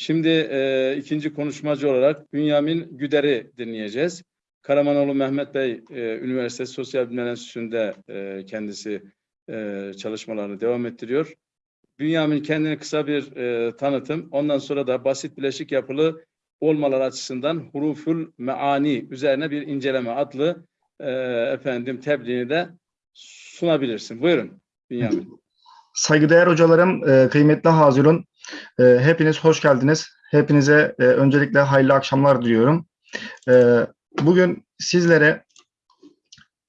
Şimdi e, ikinci konuşmacı olarak Bünyamin Güder'i dinleyeceğiz. Karamanoğlu Mehmet Bey e, Üniversitesi Sosyal Bilimler Enstitüsü'nde e, kendisi e, çalışmalarını devam ettiriyor. Bünyamin kendini kısa bir e, tanıtım, ondan sonra da basit bileşik yapılı olmalar açısından huruful meani üzerine bir inceleme adlı e, efendim tebliğini de sunabilirsin. Buyurun Bünyamin. Saygıdeğer hocalarım, e, kıymetli hazirun, hepiniz hoş geldiniz. Hepinize e, öncelikle hayırlı akşamlar diliyorum. E, bugün sizlere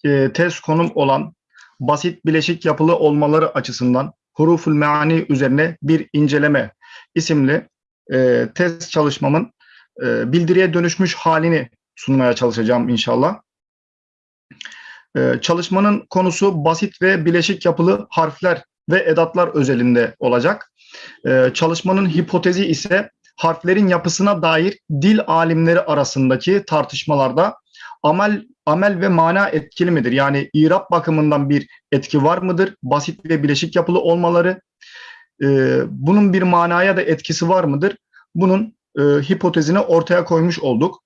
e, test konum olan basit bileşik yapılı olmaları açısından huruful meani üzerine bir inceleme isimli e, test çalışmamın bildiriye dönüşmüş halini sunmaya çalışacağım inşallah. E, çalışmanın konusu basit ve bileşik yapılı harfler ve edatlar özelinde olacak. Ee, çalışmanın hipotezi ise harflerin yapısına dair dil alimleri arasındaki tartışmalarda amel amel ve mana etkili midir? Yani irap bakımından bir etki var mıdır? Basit ve bileşik yapılı olmaları e, bunun bir manaya da etkisi var mıdır? Bunun e, hipotezini ortaya koymuş olduk.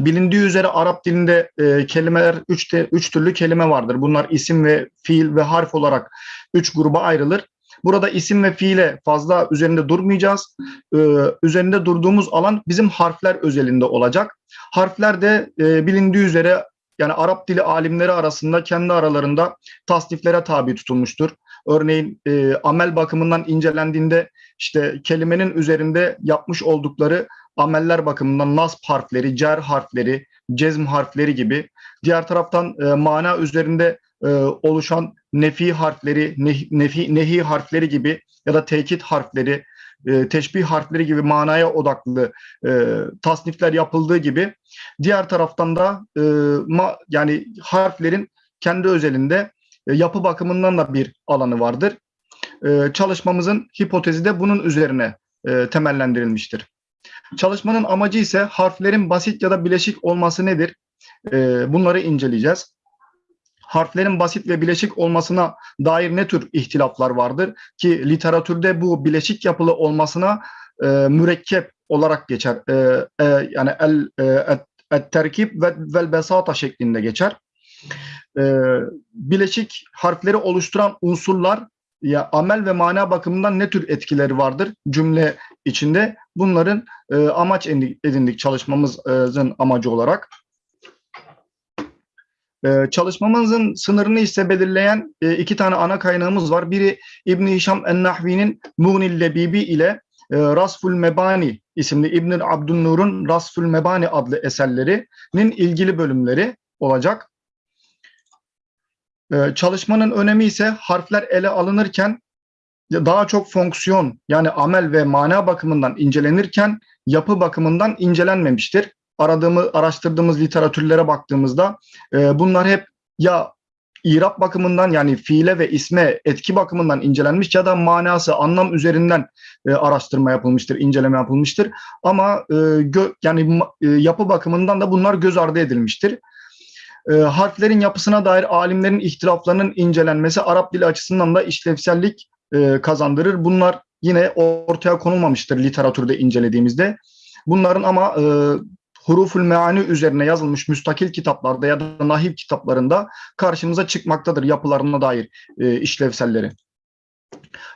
Bilindiği üzere Arap dilinde e, kelimeler üç, de, üç türlü kelime vardır. Bunlar isim ve fiil ve harf olarak üç gruba ayrılır. Burada isim ve fiile fazla üzerinde durmayacağız. Ee, üzerinde durduğumuz alan bizim harfler özelinde olacak. Harfler de e, bilindiği üzere yani Arap dili alimleri arasında kendi aralarında tasniflere tabi tutulmuştur. Örneğin e, amel bakımından incelendiğinde işte kelimenin üzerinde yapmış oldukları ameller bakımından nasb harfleri, cer harfleri, cezm harfleri gibi. Diğer taraftan e, mana üzerinde e, oluşan nefi harfleri, nefi, nehi harfleri gibi ya da tekit harfleri, e, teşbih harfleri gibi manaya odaklı e, tasnifler yapıldığı gibi diğer taraftan da e, ma, yani harflerin kendi özelinde e, yapı bakımından da bir alanı vardır. E, çalışmamızın hipotezi de bunun üzerine e, temellendirilmiştir. Çalışmanın amacı ise harflerin basit ya da bileşik olması nedir? E, bunları inceleyeceğiz harflerin basit ve bileşik olmasına dair ne tür ihtilaflar vardır? Ki literatürde bu bileşik yapılı olmasına e, mürekkep olarak geçer. E, e, yani el e, et, terkip ve vel besata şeklinde geçer. E, bileşik harfleri oluşturan unsurlar ya amel ve mana bakımından ne tür etkileri vardır cümle içinde? Bunların e, amaç edindik çalışmamızın amacı olarak. Ee, çalışmamızın sınırını ise belirleyen e, iki tane ana kaynağımız var. Biri İbn-i Hişam en-Nahvi'nin Muğnil Lebibi ile e, Rasful Mebani isimli İbn Abdünnur'un Rasful Mebani adlı eserlerinin ilgili bölümleri olacak. Ee, çalışmanın önemi ise harfler ele alınırken daha çok fonksiyon yani amel ve mana bakımından incelenirken yapı bakımından incelenmemiştir aradığımız, araştırdığımız literatürlere baktığımızda e, bunlar hep ya İrab bakımından yani fiile ve isme etki bakımından incelenmiş ya da manası, anlam üzerinden e, araştırma yapılmıştır, inceleme yapılmıştır. Ama e, gö, yani e, yapı bakımından da bunlar göz ardı edilmiştir. E, harflerin yapısına dair alimlerin ihtilaflarının incelenmesi Arap dili açısından da işlevsellik e, kazandırır. Bunlar yine ortaya konulmamıştır literatürde incelediğimizde. Bunların ama e, huruful meani üzerine yazılmış müstakil kitaplarda ya da nahiv kitaplarında karşımıza çıkmaktadır yapılarına dair e, işlevselleri.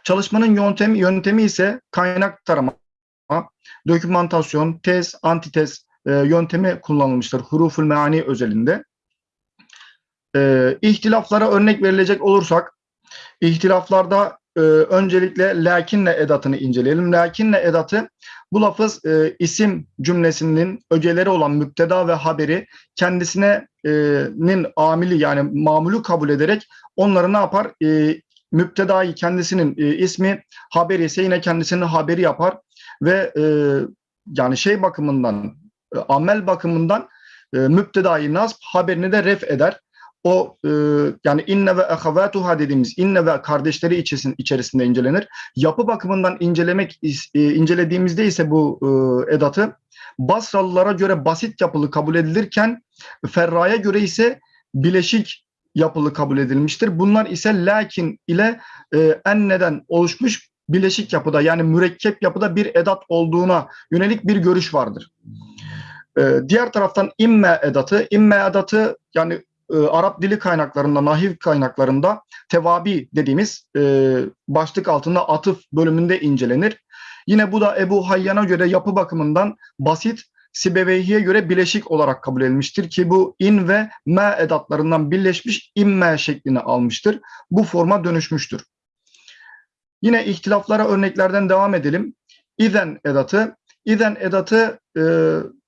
Çalışmanın yöntemi, yöntemi ise kaynak tarama, dokümantasyon, tez, antitez e, yöntemi kullanılmıştır huruful meani özelinde. E, ihtilaflara örnek verilecek olursak, ihtilaflarda e, öncelikle lakinle edatını inceleyelim. Lakinle edatı bu lafız e, isim cümlesinin ögeleri olan müpteda ve haberi kendisinin amili yani mamulü kabul ederek onları ne yapar? E, müptedayı kendisinin e, ismi, haberi ise yine kendisinin haberi yapar ve e, yani şey bakımından, e, amel bakımından e, müptedayı nasb, haberini de ref eder o e, yani inne ve ehavatuha dediğimiz inne ve kardeşleri içerisinde, içerisinde incelenir. Yapı bakımından incelemek e, incelediğimizde ise bu e, edatı Basralılara göre basit yapılı kabul edilirken Ferra'ya göre ise bileşik yapılı kabul edilmiştir. Bunlar ise lakin ile e, enneden oluşmuş bileşik yapıda yani mürekkep yapıda bir edat olduğuna yönelik bir görüş vardır. Ee, diğer taraftan imme edatı, imme edatı yani e, Arap dili kaynaklarında, nahiv kaynaklarında tevabi dediğimiz e, başlık altında atıf bölümünde incelenir. Yine bu da Ebu Hayyan'a göre yapı bakımından basit, Sibeveyhi'ye göre bileşik olarak kabul edilmiştir ki bu in ve me edatlarından birleşmiş imme şeklini almıştır. Bu forma dönüşmüştür. Yine ihtilaflara örneklerden devam edelim. İzen edatı, İzen edatı e,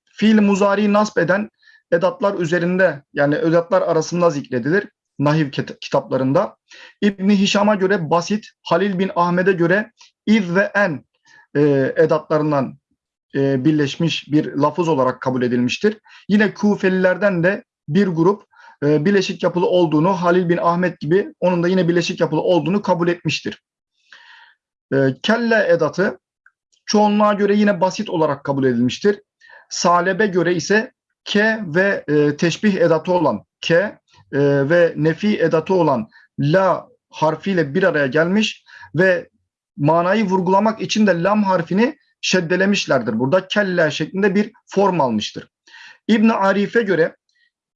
fiil muzari nasb eden edatlar üzerinde yani edatlar arasında zikredilir nahiv kit- kitaplarında. İbni Hişam'a göre basit, Halil bin Ahmet'e göre iz ve en e, edatlarından e, birleşmiş bir lafız olarak kabul edilmiştir. Yine Kufelilerden de bir grup e, bileşik yapılı olduğunu Halil bin Ahmet gibi onun da yine bileşik yapılı olduğunu kabul etmiştir. E, kelle edatı çoğunluğa göre yine basit olarak kabul edilmiştir. Salebe göre ise ke ve e, teşbih edatı olan ke e, ve nefi edatı olan la harfiyle bir araya gelmiş ve manayı vurgulamak için de lam harfini şeddelemişlerdir. Burada kelle şeklinde bir form almıştır. İbn Arif'e göre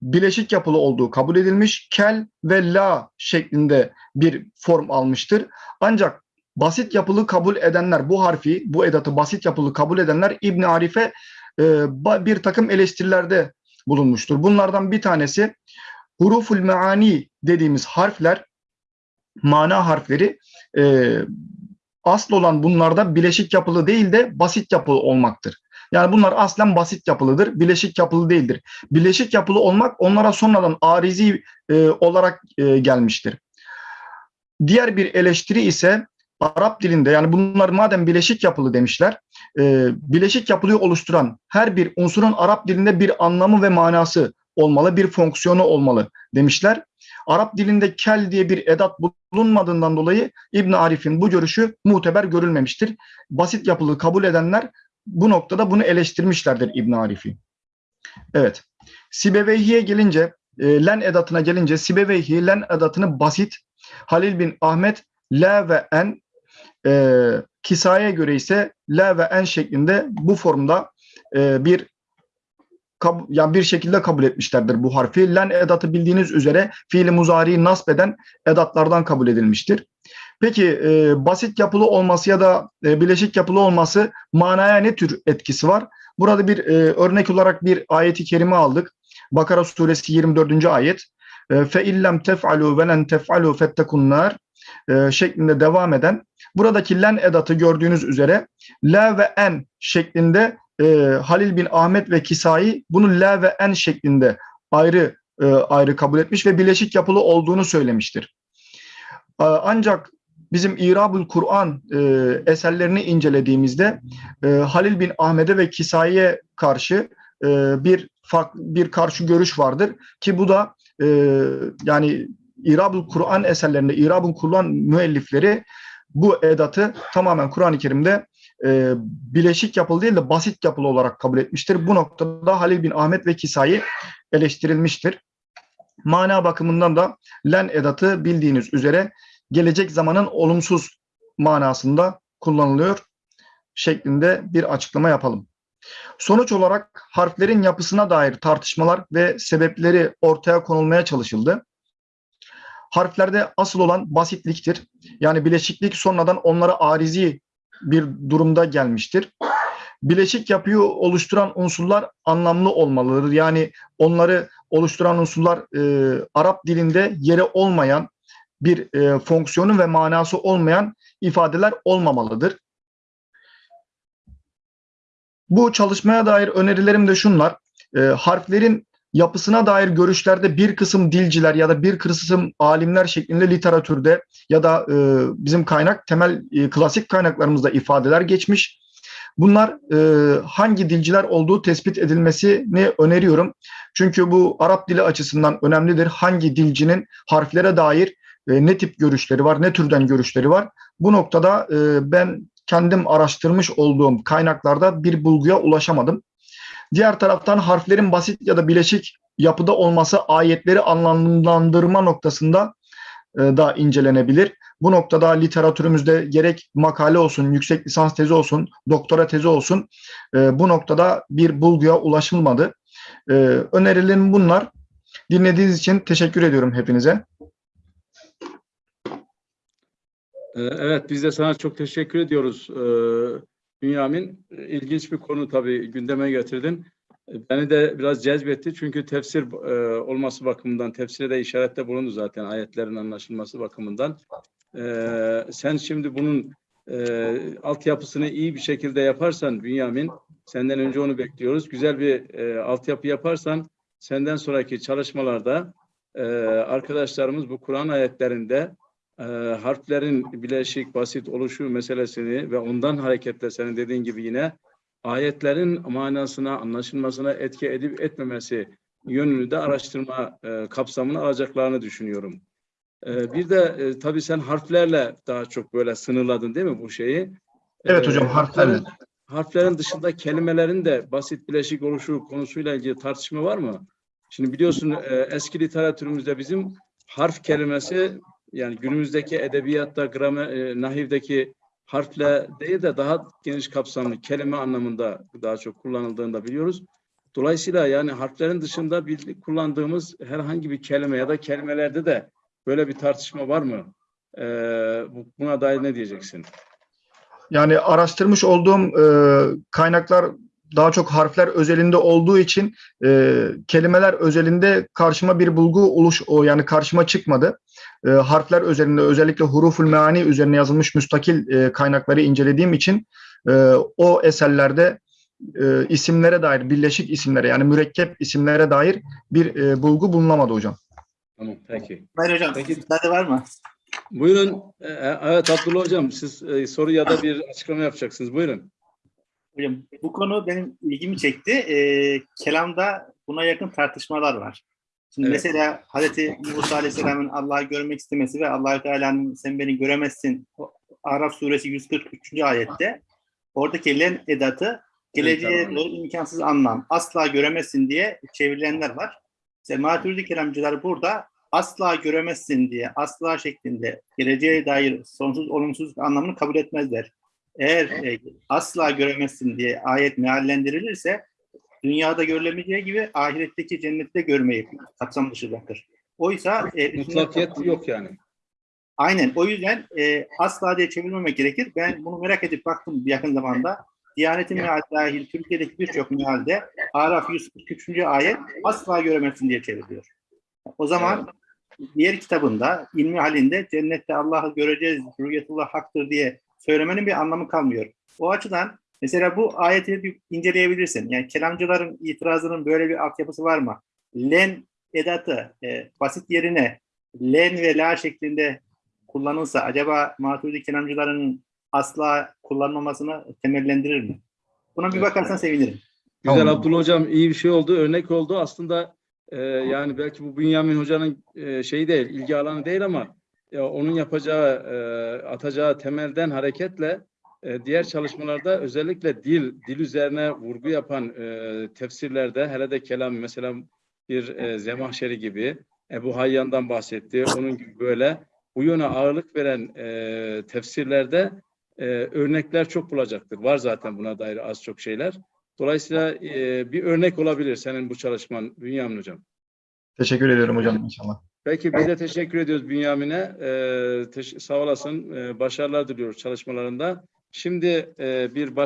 bileşik yapılı olduğu kabul edilmiş. Kel ve la şeklinde bir form almıştır. Ancak basit yapılı kabul edenler bu harfi, bu edatı basit yapılı kabul edenler İbn Arif'e e, bir takım eleştirilerde bulunmuştur. Bunlardan bir tanesi huruful meani dediğimiz harfler, mana harfleri e, asıl olan bunlarda bileşik yapılı değil de basit yapılı olmaktır. Yani bunlar aslen basit yapılıdır, bileşik yapılı değildir. Bileşik yapılı olmak onlara sonradan arizi e, olarak e, gelmiştir. Diğer bir eleştiri ise Arap dilinde yani bunlar madem bileşik yapılı demişler, e, bileşik yapılıyı oluşturan her bir unsurun Arap dilinde bir anlamı ve manası olmalı, bir fonksiyonu olmalı demişler. Arap dilinde kel diye bir edat bulunmadığından dolayı İbn Arif'in bu görüşü muteber görülmemiştir. Basit yapılı kabul edenler bu noktada bunu eleştirmişlerdir İbn Arif'i. Evet. Sibeveyhi'ye gelince, e, len edatına gelince Sibeveyhi len edatını basit, Halil bin Ahmet la ve en, e, Kisa'ya göre ise la ve en şeklinde bu formda e, bir yani bir şekilde kabul etmişlerdir bu harfi. Len edatı bildiğiniz üzere fiili muzariyi nasb eden edatlardan kabul edilmiştir. Peki e, basit yapılı olması ya da e, bileşik yapılı olması manaya ne tür etkisi var? Burada bir e, örnek olarak bir ayeti kerime aldık. Bakara suresi 24. ayet. E, Fe illem tef'alu ve len tef'alu fettekunnar e, şeklinde devam eden buradaki len edatı gördüğünüz üzere la ve en şeklinde e, Halil bin Ahmet ve Kisai bunu la ve en şeklinde ayrı e, ayrı kabul etmiş ve bileşik yapılı olduğunu söylemiştir. E, ancak bizim İrabul Kur'an e, eserlerini incelediğimizde e, Halil bin Ahmet'e ve Kisai'ye karşı e, bir farklı bir karşı görüş vardır ki bu da e, yani İrabul Kur'an eserlerinde İrabul Kur'an müellifleri bu edatı tamamen Kur'an-ı Kerim'de e, bileşik yapılı değil de basit yapılı olarak kabul etmiştir. Bu noktada Halil bin Ahmet ve Kisai eleştirilmiştir. Mana bakımından da len edatı bildiğiniz üzere gelecek zamanın olumsuz manasında kullanılıyor şeklinde bir açıklama yapalım. Sonuç olarak harflerin yapısına dair tartışmalar ve sebepleri ortaya konulmaya çalışıldı. Harflerde asıl olan basitliktir. Yani bileşiklik sonradan onlara arizi bir durumda gelmiştir. Bileşik yapıyı oluşturan unsurlar anlamlı olmalıdır. Yani onları oluşturan unsurlar e, Arap dilinde yeri olmayan bir e, fonksiyonu ve manası olmayan ifadeler olmamalıdır. Bu çalışmaya dair önerilerim de şunlar. E, harflerin yapısına dair görüşlerde bir kısım dilciler ya da bir kısım alimler şeklinde literatürde ya da e, bizim kaynak temel e, klasik kaynaklarımızda ifadeler geçmiş. Bunlar e, hangi dilciler olduğu tespit edilmesini öneriyorum. Çünkü bu Arap dili açısından önemlidir. Hangi dilcinin harflere dair e, ne tip görüşleri var, ne türden görüşleri var. Bu noktada e, ben kendim araştırmış olduğum kaynaklarda bir bulguya ulaşamadım. Diğer taraftan harflerin basit ya da bileşik yapıda olması ayetleri anlamlandırma noktasında e, da incelenebilir. Bu noktada literatürümüzde gerek makale olsun, yüksek lisans tezi olsun, doktora tezi olsun e, bu noktada bir bulguya ulaşılmadı. E, önerilerim bunlar. Dinlediğiniz için teşekkür ediyorum hepinize. Evet, biz de sana çok teşekkür ediyoruz Bünyamin. Ee, İlginç bir konu tabii gündeme getirdin. Ee, Beni de biraz cezbetti çünkü tefsir e, olması bakımından, tefsire de işarette bulundu zaten ayetlerin anlaşılması bakımından. Ee, Sen şimdi bunun e, altyapısını iyi bir şekilde yaparsan Bünyamin, senden önce onu bekliyoruz. Güzel bir e, altyapı yaparsan senden sonraki çalışmalarda e, arkadaşlarımız bu Kur'an ayetlerinde e, harflerin bileşik basit oluşu meselesini ve ondan hareketle senin dediğin gibi yine ayetlerin manasına, anlaşılmasına etki edip etmemesi yönünü de araştırma e, kapsamına alacaklarını düşünüyorum. E, bir de e, tabii sen harflerle daha çok böyle sınırladın değil mi bu şeyi? Evet E, hocam, harflerle. harflerin- Harflerin dışında kelimelerin de basit bileşik oluşu konusuyla ilgili tartışma var mı? Şimdi biliyorsun e, eski literatürümüzde bizim harf kelimesi yani günümüzdeki edebiyatta, gramer, e, nahivdeki harfle değil de daha geniş kapsamlı kelime anlamında daha çok kullanıldığını da biliyoruz. Dolayısıyla yani harflerin dışında bir kullandığımız herhangi bir kelime ya da kelimelerde de böyle bir tartışma var mı? Ee, bu- buna dair ne diyeceksin? Yani araştırmış olduğum e, kaynaklar daha çok harfler özelinde olduğu için e, kelimeler özelinde karşıma bir bulgu oluş o yani karşıma çıkmadı. E, harfler özelinde özellikle huruful meani üzerine yazılmış müstakil e, kaynakları incelediğim için e, o eserlerde e, isimlere dair birleşik isimlere yani mürekkep isimlere dair bir e, bulgu bulunamadı hocam. Tamam, peki. Hayır hocam, Peki. müsaade var mı? Buyurun. Ee, evet Abdullah Hocam siz e, soru ya da bir açıklama yapacaksınız. Buyurun. Hocam bu konu benim ilgimi çekti. Ee, kelamda buna yakın tartışmalar var. Şimdi Evet. mesela Hazreti Musa Aleyhisselam'ın Allah'ı görmek istemesi ve allah Teala'nın sen beni göremezsin Araf suresi 143. ayette oradaki len edatı geleceğe tamam. doğru imkansız anlam asla göremezsin diye çevrilenler var. Mesela Maturidi kelamcılar burada asla göremezsin diye asla şeklinde geleceğe dair sonsuz olumsuz anlamını kabul etmezler. Eğer e, asla göremezsin diye ayet meallendirilirse dünyada görülemeyeceği gibi ahiretteki cennette görmeyi kapsam dışı bırakır. Oysa e, Mutlakiyet yok yani. Aynen. O yüzden e, asla diye çevirmemek gerekir. Ben bunu merak edip baktım yakın zamanda. Diyanetin meali dahil Türkiye'deki birçok mealde Araf 143. ayet asla göremezsin diye çevriliyor. O zaman diğer kitabında ilmi halinde cennette Allah'ı göreceğiz, rüyetullah haktır diye söylemenin bir anlamı kalmıyor. O açıdan mesela bu ayeti bir inceleyebilirsin. Yani kelamcıların itirazının böyle bir altyapısı var mı? Len edatı e, basit yerine len ve la şeklinde kullanılsa acaba Maturidi kelamcıların asla kullanmamasını temellendirir mi? Buna bir Evet. bakarsan sevinirim. Güzel Tamam. Abdullah Hocam iyi bir şey oldu, örnek oldu. Aslında e, yani belki bu Bünyamin Hoca'nın e, şeyi değil, ilgi alanı değil ama ya onun yapacağı, e, atacağı temelden hareketle e, diğer çalışmalarda özellikle dil, dil üzerine vurgu yapan e, tefsirlerde hele de kelam mesela bir e, Zemahşeri gibi Ebu Hayyan'dan bahsetti. Onun gibi böyle bu yöne ağırlık veren e, tefsirlerde e, örnekler çok bulacaktır. Var zaten buna dair az çok şeyler. Dolayısıyla e, bir örnek olabilir senin bu çalışman Bünyamin Hocam. Teşekkür ediyorum hocam inşallah. Peki biz de teşekkür ediyoruz Bünyamin'e. E, teş- sağ olasın. E, başarılar diliyoruz çalışmalarında. Şimdi e, bir başka